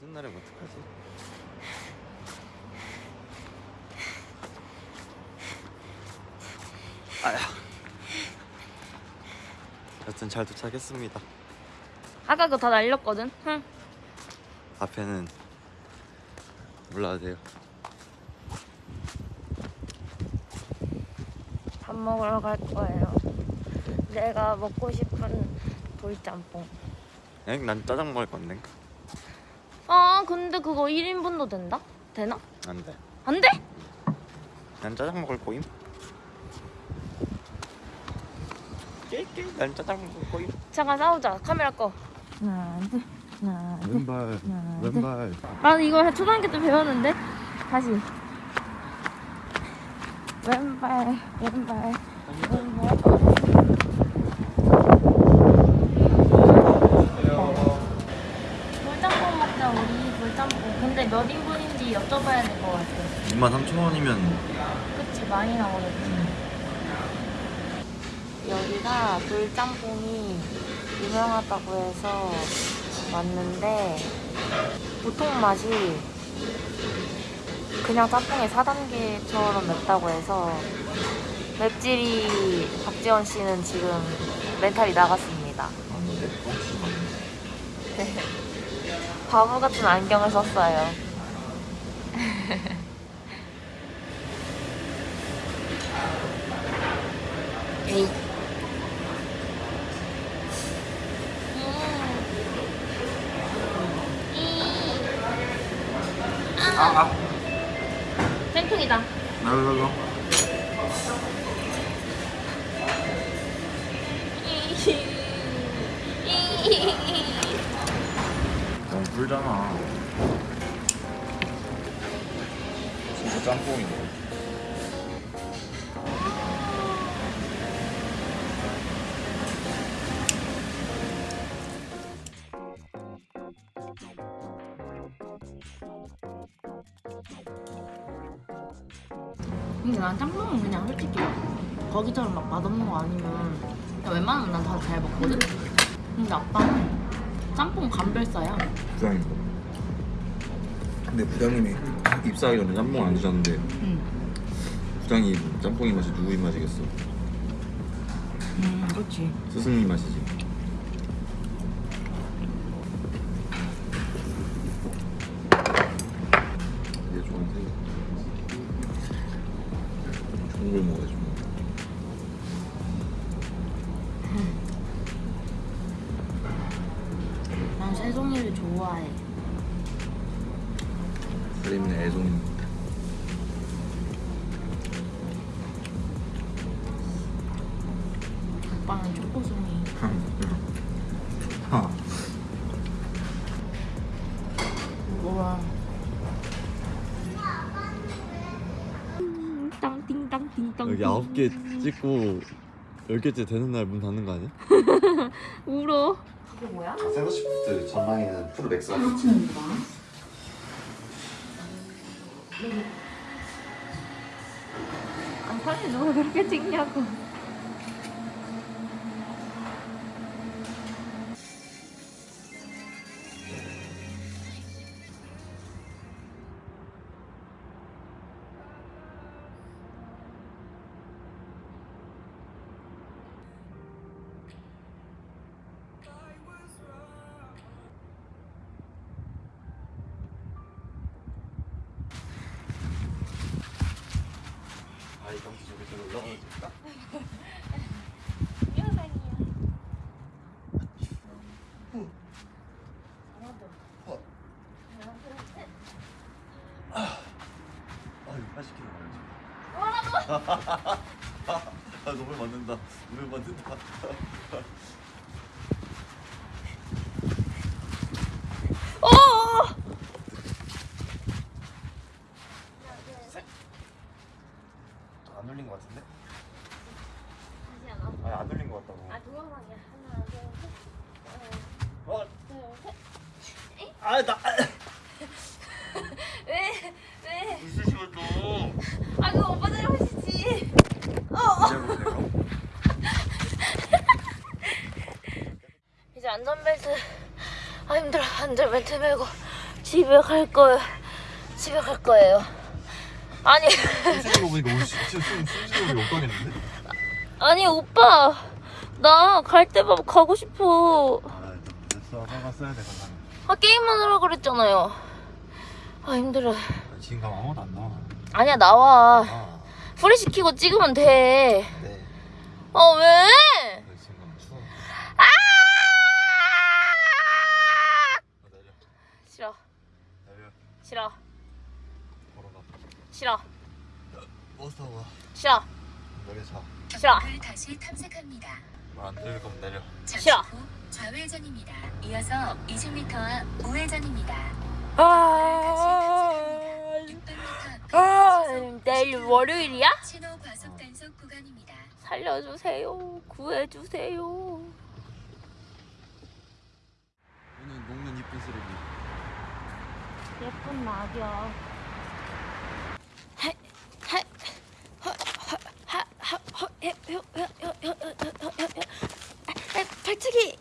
쉬는 날에 어떡하지? 아야. 여튼 잘 도착했습니다. 아까 그거 다 날렸거든. 응. 앞에는 몰라도 돼요. 밥 먹으러 갈 거예요. 내가 먹고 싶은 돌짬뽕. 엥? 난 짜장 먹을 건데. 아 근데 그거 1인분도 된다? 되나? 안 돼. 안 돼? 난 짜장 먹을 거임. 깨깨. 난 짜장 먹을 거임. 잠깐 싸우자. 카메라 꺼. 하나 둘 하나 둘. 왼발. 하나, 둘. 왼발. 나도 이거 초등학교 때 배웠는데 다시 왼발 왼발 왼발 몇 인분인지 여쭤봐야 될 것 같아 2만 3천 원이면 그치 많이 나오겠지 여기가 돌짬뽕이 유명하다고 해서 왔는데 보통 맛이 그냥 짬뽕의 4단계처럼 맵다고 해서 맵찔이 박지원 씨는 지금 멘탈이 나갔습니다. 바보 같은 안경을 썼어요. 에이. 아, 아. 땡통이다. 나가가. 너무 불잖아. 진짜 짬뽕이네. 근데 난 짬뽕은 그냥 솔직히 거기처럼 막 맛없는 거 아니면 웬만하면 난 다 잘 먹거든? 근데 아빠는 짬뽕 감별사야 부장님. 근데 부장님이 입사하기 전에 짬뽕 안 드셨는데 응. 부장님 짬뽕 입맛이 누구 입맛이겠어? 음 그렇지 스승님 맛이지. 난 새송이를 좋아해 살림네 애송이. 오빠는 초코송이 하. 우와 땅띵땅띵땅 여기 아홉 개 찍고 열 개째 되는 날 문 닫는 거 아니야? 울어 이게 뭐야? 샌드시프트 전방에는 프로 맥스가 아 사진 누가 그렇게 찍냐고 아이 경치 저기 저 올라가면 좋다. 아유 80kg 가야지. 아 너무 맞는다. 너무 맞는다. 어! 안 눌린 것 같은데? 다시 하나 아니 안 눌린 것 같다고. 아 동영상이야 하나 둘 셋 어, 둘 셋 아 나. 왜? 왜? 있으시면 또. 아 그거 오빠 잘못이지 이제 안전벨트 아 힘들어 안전벨트 매고 집에 갈 거예요. 집에 갈 거예요. 아니 거 보니까 오늘 진짜 숨 숨쉬는 거 욕하겠는데? 아니 오빠 나 갈 때마다 가고 싶어. 아 됐어 써야 돼. 아 게임만 하라 그랬잖아요. 아 힘들어. 지금 가면 아무것도 안 나와. 아니야 나와. 아 프리 시키고 찍으면 돼. 네. 어 왜? 아! 어, 싫어. 싫어 가. 싫어 내려 자. 싫어 을 다시 탐색합니다. 말안 들릴 거면 내려. 싫어. 후 좌회전입니다. 이어서 20m 우회전입니다. 아, 600m 아 내일 월요일이야? 신호 과속 단속 구간입니다. 살려주세요 구해주세요 오늘 녹는 이쁜 쓰레기. 예쁜 낙이 발차기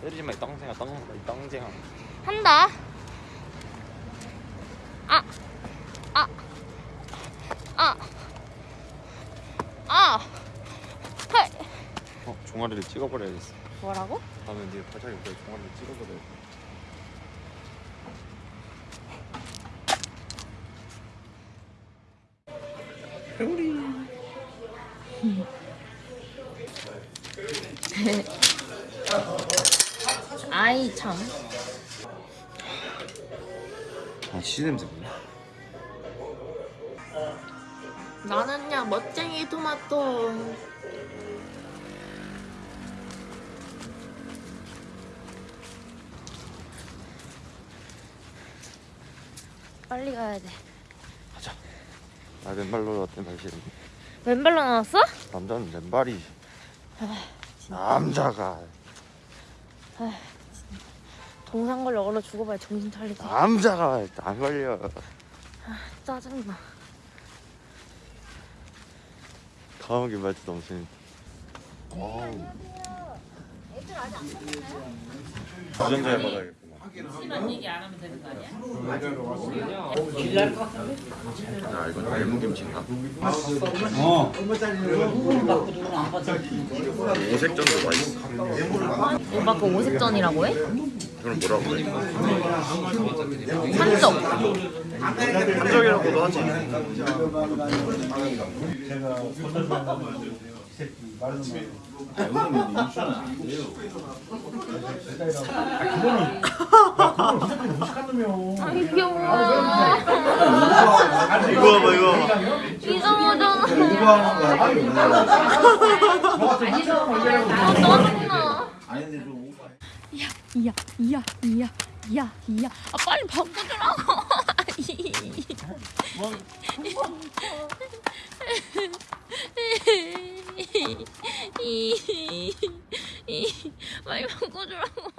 때리지 마, 이 땅쟁아, 땅, 이 땅쟁아. 한다 아 아, 아, 아, 헐. 어, 종아리를 찍어버려야겠어. 뭐라고? 다음에 네 발차기 때 종아리를 찍어버려. 아이 참. 아, 씨 냄새 뭐야? 나는 야 멋쟁이 토마토. 빨리 가야 돼. 가자. 나 맨발로 나왔던 발실. 왼발로 나왔어? 남자는 맨발이. 남자가. 동상 걸려 얼어 죽어봐야 정신 차리지. 남자가 안 걸려. 짜증나. 감옥에 말도 넘치는. 어우. 유전자에 받아야겠구만. 심한 얘기 안 하면 되는 거 아니야? 야, 이건 알무김치인가? 어. 오색전도 맛있어. 오빠 그 오색전이라고 해? 이건 뭐라고 해? 산적. 한적이라고도 하지. 아 이거. 봐. 이상하잖아. 아 이야 이야 이야 이야 이야 아 빨리 바꿔주라고. 빨리 바꿔주라고.